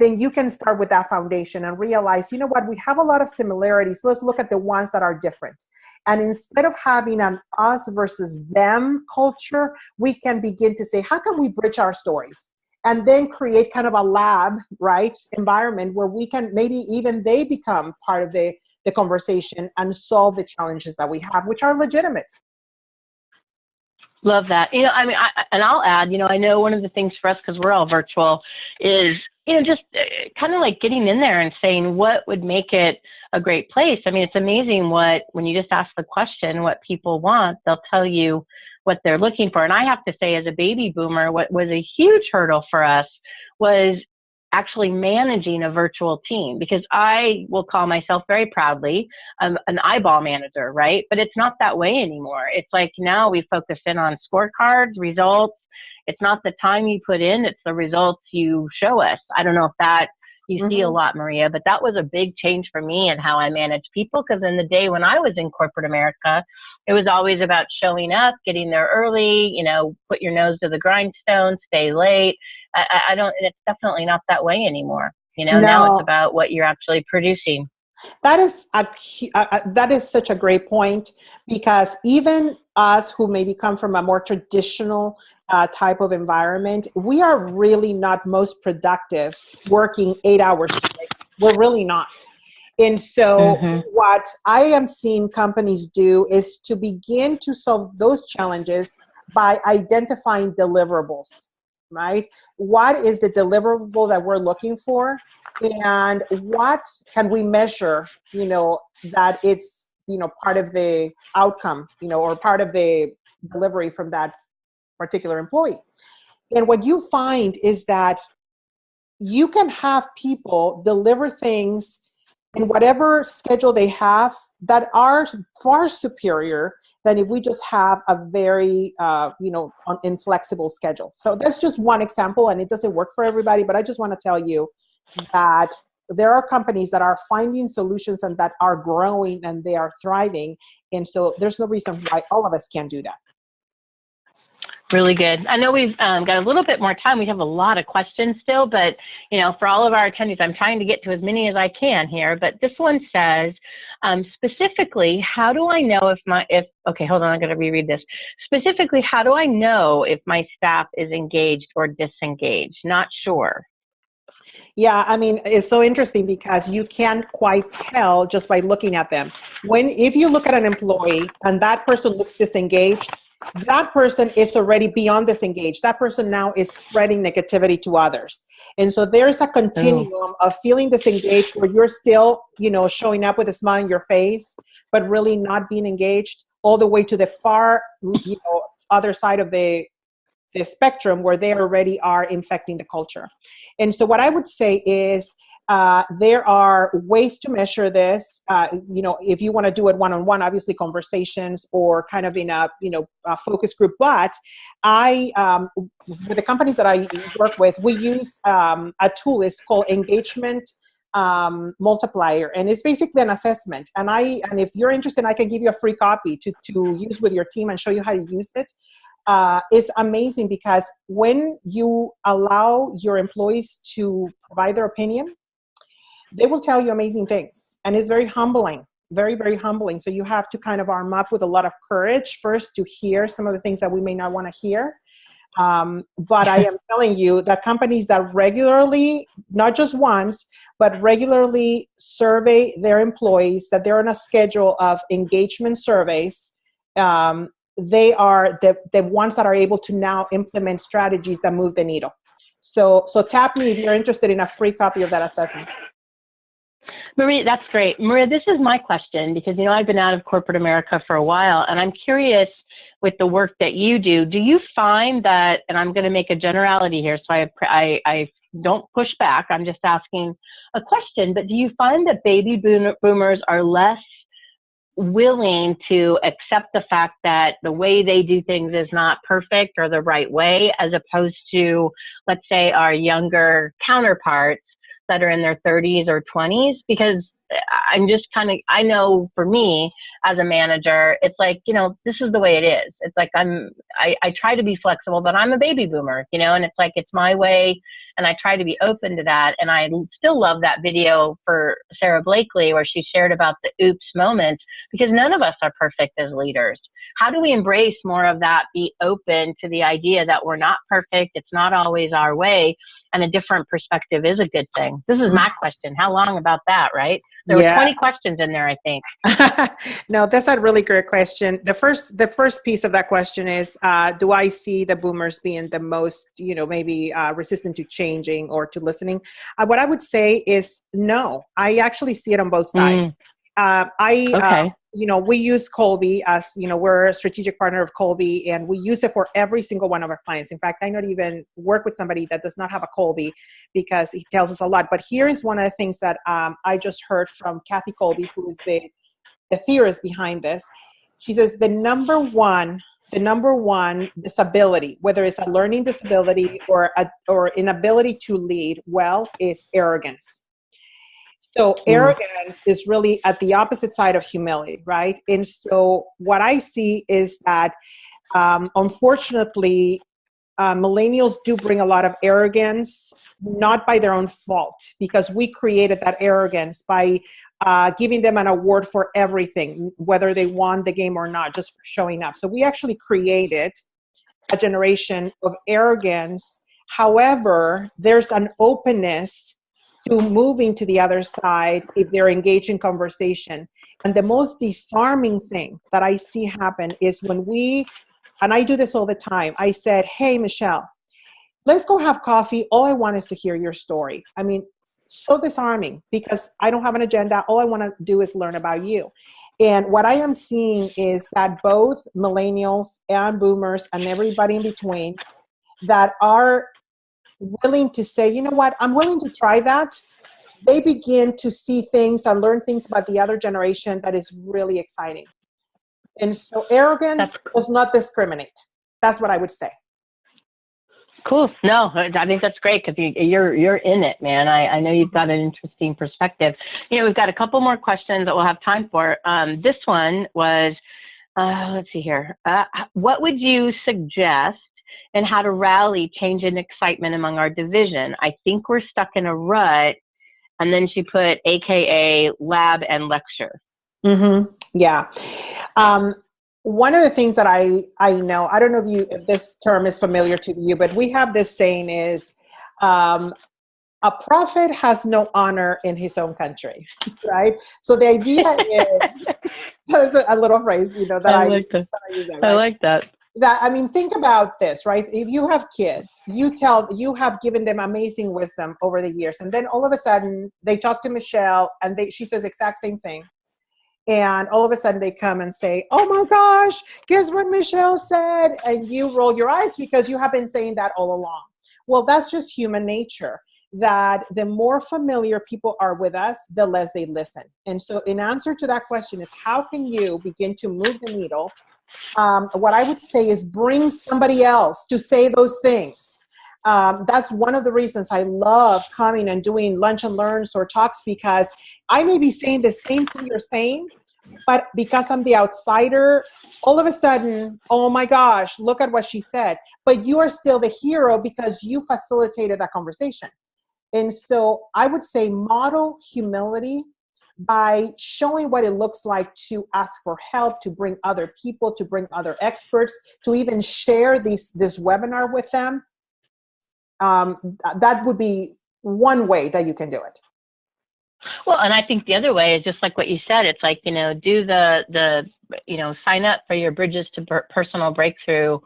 Speaker 2: then you can start with that foundation and realize, you know what, we have a lot of similarities. Let's look at the ones that are different. And instead of having an us versus them culture, we can begin to say, how can we bridge our stories? And then create kind of a lab, right, environment where we can maybe even they become part of the, the conversation and solve the challenges that we have, which are legitimate.
Speaker 1: Love that. You know, I mean, I, and I'll add, you know, I know one of the things for us, because we're all virtual, is, you know, just uh, kind of like getting in there and saying what would make it a great place. I mean, it's amazing what, when you just ask the question, what people want, they'll tell you what they're looking for. And I have to say, as a baby boomer, what was a huge hurdle for us was actually managing a virtual team because I will call myself very proudly um, an eyeball manager, right? But it's not that way anymore. It's like now we focus in on scorecards, results. It's not the time you put in, it's the results you show us. I don't know if that you mm-hmm. see a mm-hmm. lot, Maria, but that was a big change for me and how I manage people because in the day when I was in corporate America, it was always about showing up, getting there early, you know, put your nose to the grindstone, stay late. I, I don't, it's definitely not that way anymore. You know, no. now it's about what you're actually producing.
Speaker 2: That is a, uh, that is such a great point because even us who maybe come from a more traditional uh, type of environment, we are really not most productive working eight hours straight. We're really not. And so, mm-hmm. what I am seeing companies do is to begin to solve those challenges by identifying deliverables, right? What is the deliverable that we're looking for? And what can we measure, you know, that it's, you know, part of the outcome, you know, or part of the delivery from that particular employee. And what you find is that you can have people deliver things in whatever schedule they have that are far superior than if we just have a very uh, you know inflexible schedule so that's just one example and it doesn't work for everybody but i just want to tell you that there are companies that are finding solutions and that are growing and they are thriving and so there's no reason why all of us can't do that
Speaker 1: Really good. I know we've um, got a little bit more time. We have a lot of questions still, but you know, for all of our attendees, I'm trying to get to as many as I can here. But this one says, um, specifically, how do I know if my if okay, hold on, I'm going to reread this. Specifically, how do I know if my staff is engaged or disengaged? Not sure.
Speaker 2: Yeah, I mean, it's so interesting because you can't quite tell just by looking at them. When if you look at an employee and that person looks disengaged, that person is already beyond disengaged. That person now is spreading negativity to others. And so there's a continuum oh. of feeling disengaged where you're still, you know, showing up with a smile on your face, but really not being engaged, all the way to the far, you know, other side of the the spectrum where they already are infecting the culture. And so what I would say is uh, there are ways to measure this. Uh, you know, if you want to do it one-on-one, obviously conversations or kind of in a you know a focus group. But I, um, with the companies that I work with, we use um, a tool. It's called engagement um, multiplier, and it's basically an assessment. And I, and if you're interested, I can give you a free copy to to use with your team and show you how to use it. Uh, it's amazing because when you allow your employees to provide their opinion they will tell you amazing things. And it's very humbling, very, very humbling. So you have to kind of arm up with a lot of courage first to hear some of the things that we may not want to hear. Um, but I am telling you that companies that regularly, not just once, but regularly survey their employees that they're on a schedule of engagement surveys. Um, they are the, the ones that are able to now implement strategies that move the needle. So, so tap me if you're interested in a free copy of that assessment.
Speaker 1: Marie, that's great. Maria, this is my question because, you know, I've been out of corporate America for a while and I'm curious with the work that you do, do you find that, and I'm going to make a generality here, so I, I, I don't push back, I'm just asking a question, but do you find that baby boomers are less willing to accept the fact that the way they do things is not perfect or the right way, as opposed to, let's say, our younger counterparts that are in their 30s or 20s? Because I'm just kind of, I know for me as a manager, it's like, you know, this is the way it is. It's like I'm, I, I try to be flexible, but I'm a baby boomer, you know, and it's like, it's my way. And I try to be open to that. And I still love that video for Sara Blakely where she shared about the oops moments because none of us are perfect as leaders. How do we embrace more of that? Be open to the idea that we're not perfect. It's not always our way and a different perspective is a good thing. This is my question. How long about that, right? There yeah. were 20 questions in there, I think.
Speaker 2: no, that's a really great question. The first, the first piece of that question is, uh, do I see the boomers being the most, you know, maybe uh, resistant to changing or to listening? Uh, what I would say is no. I actually see it on both sides. Mm. Uh, I, uh, okay you know, we use Kolbe as, you know, we're a strategic partner of Kolbe and we use it for every single one of our clients. In fact, I not even work with somebody that does not have a Kolbe because he tells us a lot. But here is one of the things that um, I just heard from Kathy Kolbe, who is the, the theorist behind this. She says the number one the number one disability, whether it's a learning disability or a, or inability to lead well, is arrogance. So mm. arrogance is really at the opposite side of humility, right? And so what I see is that um, unfortunately, uh, millennials do bring a lot of arrogance, not by their own fault, because we created that arrogance by uh, giving them an award for everything, whether they won the game or not, just for showing up. So we actually created a generation of arrogance. However, there's an openness to moving to the other side if they're engaged in conversation. And the most disarming thing that I see happen is when we, and I do this all the time, I said, hey, Michelle, let's go have coffee. All I want is to hear your story. I mean, so disarming because I don't have an agenda. All I want to do is learn about you. And what I am seeing is that both millennials and boomers and everybody in between that are willing to say, you know what, I'm willing to try that, they begin to see things and learn things about the other generation that is really exciting. And so arrogance That's does not discriminate. That's what I would say.
Speaker 1: Cool. No, I think that's great because you, you're you're in it, man. I, I know you've got an interesting perspective. You know, we've got a couple more questions that we'll have time for. Um, this one was, uh, let's see here. Uh, what would you suggest and how to rally change and excitement among our division. I think we're stuck in a rut. And then she put AKA lab and lecture.
Speaker 2: Mm-hmm. Yeah. Um, one of the things that I, I know, I don't know if you if this term is familiar to you, but we have this saying is um, a prophet has no honor in his own country, right? So the idea is, a little phrase, you know, that I, I
Speaker 1: like that. I, that, right? I like that
Speaker 2: that i mean think about this right? If you have kids you tell you have given them amazing wisdom over the years and then all of a sudden they talk to michelle and they she says exact same thing. And all of a sudden they come and say oh my gosh guess what michelle said? And you roll your eyes because you have been saying that all along. Well that's just human nature that the more familiar people are with us the less they listen. And so in answer to that question is how can you begin to move the needle um, what I would say is bring somebody else to say those things. Um, that's one of the reasons I love coming and doing lunch and learns or talks because I may be saying the same thing you're saying, but because I'm the outsider, all of a sudden, oh my gosh, look at what she said. But you are still the hero because you facilitated that conversation. And so I would say model humility by showing what it looks like to ask for help, to bring other people, to bring other experts, to even share these, this webinar with them. Um, that would be one way that you can do it.
Speaker 1: Well, and I think the other way is just like what you said. It's like you know, do the the you know, sign up for your Bridges to Personal Breakthrough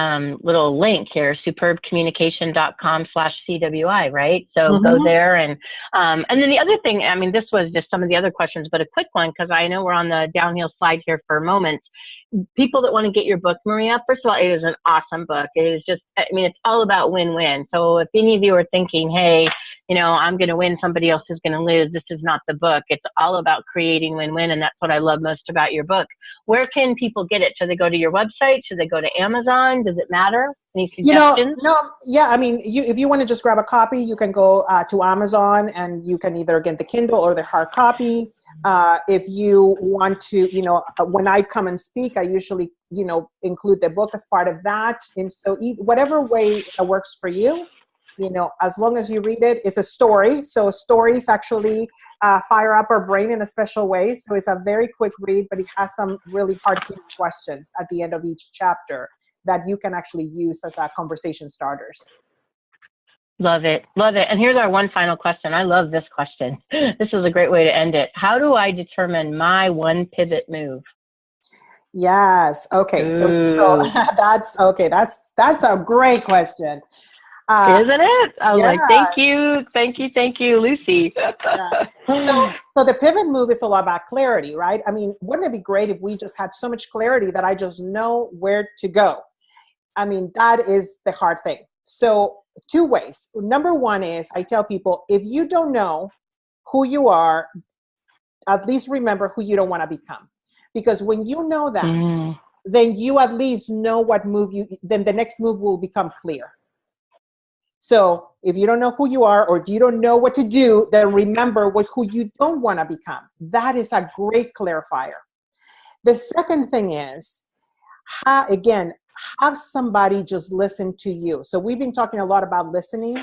Speaker 1: um, little link here, superbcommunication.com slash CWI, right? So mm-hmm. go there. And, um, and then the other thing, I mean, this was just some of the other questions, but a quick one, because I know we're on the downhill slide here for a moment. People that want to get your book, Maria, first of all, it is an awesome book. It is just, I mean, it's all about win-win. So if any of you are thinking, hey, you know, I'm going to win, somebody else is going to lose. This is not the book. It's all about creating win-win, and that's what I love most about your book. Where can people get it? Should they go to your website? Should they go to Amazon? Does it matter? Any suggestions?
Speaker 2: You know, no, yeah. I mean, you, if you want to just grab a copy, you can go uh, to Amazon, and you can either get the Kindle or the hard copy. Uh, if you want to, you know, uh, when I come and speak, I usually, you know, include the book as part of that. And so, whatever way works for you you know, as long as you read it, it's a story. So stories actually uh, fire up our brain in a special way. So it's a very quick read, but it has some really hard-hitting questions at the end of each chapter that you can actually use as a conversation starters.
Speaker 1: Love it. Love it. And here's our one final question. I love this question. This is a great way to end it. How do I determine my one pivot move?
Speaker 2: Yes. Okay. So, so that's okay. That's that's a great question.
Speaker 1: Uh, Isn't it? I was yeah. like, thank you, thank you, thank you, Lucy. yeah.
Speaker 2: so, so the pivot move is a lot about clarity, right? I mean, wouldn't it be great if we just had so much clarity that I just know where to go? I mean, that is the hard thing. So two ways. Number one is I tell people, if you don't know who you are, at least remember who you don't want to become. Because when you know that, mm. then you at least know what move you, then the next move will become clear so if you don't know who you are or if you don't know what to do, then remember what who you don't want to become. That is a great clarifier. The second thing is, ha, again, have somebody just listen to you. So we've been talking a lot about listening.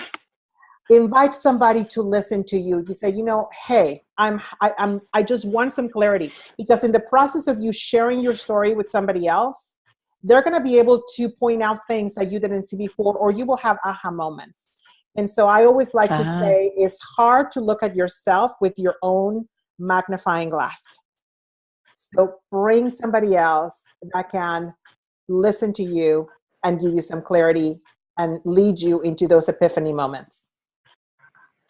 Speaker 2: Invite somebody to listen to you. You say, you know, hey, I'm, I, I'm, I just want some clarity because in the process of you sharing your story with somebody else, they're going to be able to point out things that you didn't see before, or you will have aha moments. And so I always like uh-huh. to say it's hard to look at yourself with your own magnifying glass. So bring somebody else that can listen to you and give you some clarity and lead you into those epiphany moments.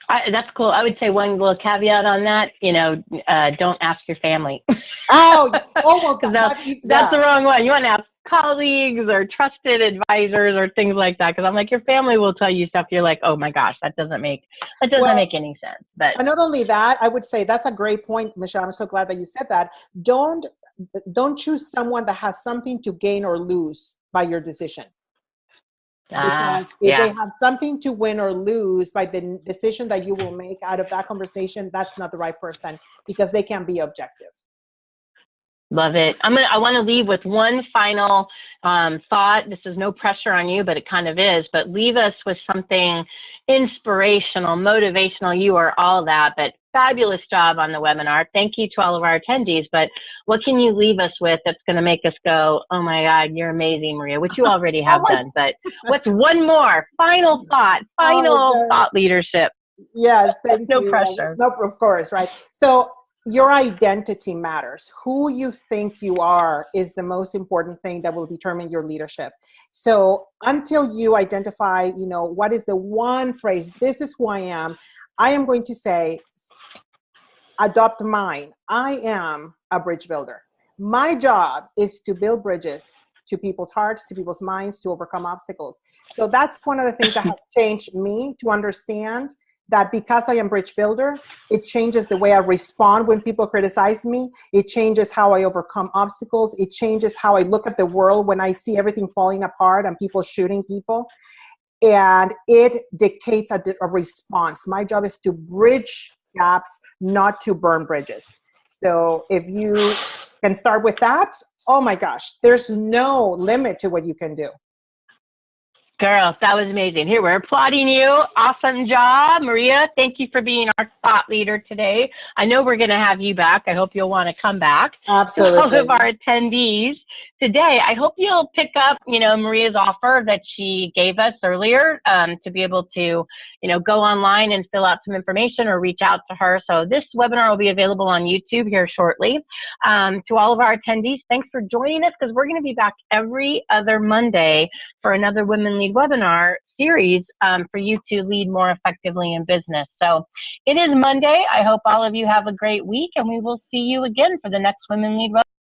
Speaker 1: I, that's cool. I would say one little caveat on that. You know, uh, don't ask your family.
Speaker 2: oh, oh well,
Speaker 1: that, that's, yeah. that's the wrong one. You want to ask colleagues or trusted advisors or things like that. Because I'm like, your family will tell you stuff. You're like, oh my gosh, that doesn't make that doesn't well, make any sense. But
Speaker 2: not only that, I would say that's a great point, Michelle. I'm so glad that you said that. Don't don't choose someone that has something to gain or lose by your decision. Ah, because if yeah. they have something to win or lose by the decision that you will make out of that conversation, that's not the right person because they can't be objective.
Speaker 1: Love it. I'm gonna. I want to leave with one final um, thought. This is no pressure on you, but it kind of is. But leave us with something inspirational, motivational. You are all that. But fabulous job on the webinar. Thank you to all of our attendees. But what can you leave us with that's going to make us go, "Oh my God, you're amazing, Maria," which you already have oh done. But what's one more final thought? Final oh, thought leadership.
Speaker 2: Yes, thank
Speaker 1: no
Speaker 2: you.
Speaker 1: pressure.
Speaker 2: No, of course, right. So your identity matters. Who you think you are is the most important thing that will determine your leadership. So until you identify, you know, what is the one phrase, this is who I am, I am going to say, adopt mine. I am a bridge builder. My job is to build bridges to people's hearts, to people's minds, to overcome obstacles. So that's one of the things that has changed me to understand that because I am bridge builder, it changes the way I respond when people criticize me. It changes how I overcome obstacles. It changes how I look at the world when I see everything falling apart and people shooting people. And it dictates a, a response. My job is to bridge gaps, not to burn bridges. So if you can start with that, oh my gosh, there's no limit to what you can do.
Speaker 1: Girls, that was amazing. Here, we're applauding you. Awesome job. Maria, thank you for being our thought leader today. I know we're going to have you back. I hope you'll want to come back.
Speaker 2: Absolutely.
Speaker 1: To all of our attendees, today. I hope you'll pick up, you know, Maria's offer that she gave us earlier um, to be able to, you know, go online and fill out some information or reach out to her. So this webinar will be available on YouTube here shortly. Um, to all of our attendees, thanks for joining us because we're going to be back every other Monday for another Women Lead webinar series um, for you to lead more effectively in business. So it is Monday. I hope all of you have a great week and we will see you again for the next Women Lead webinar.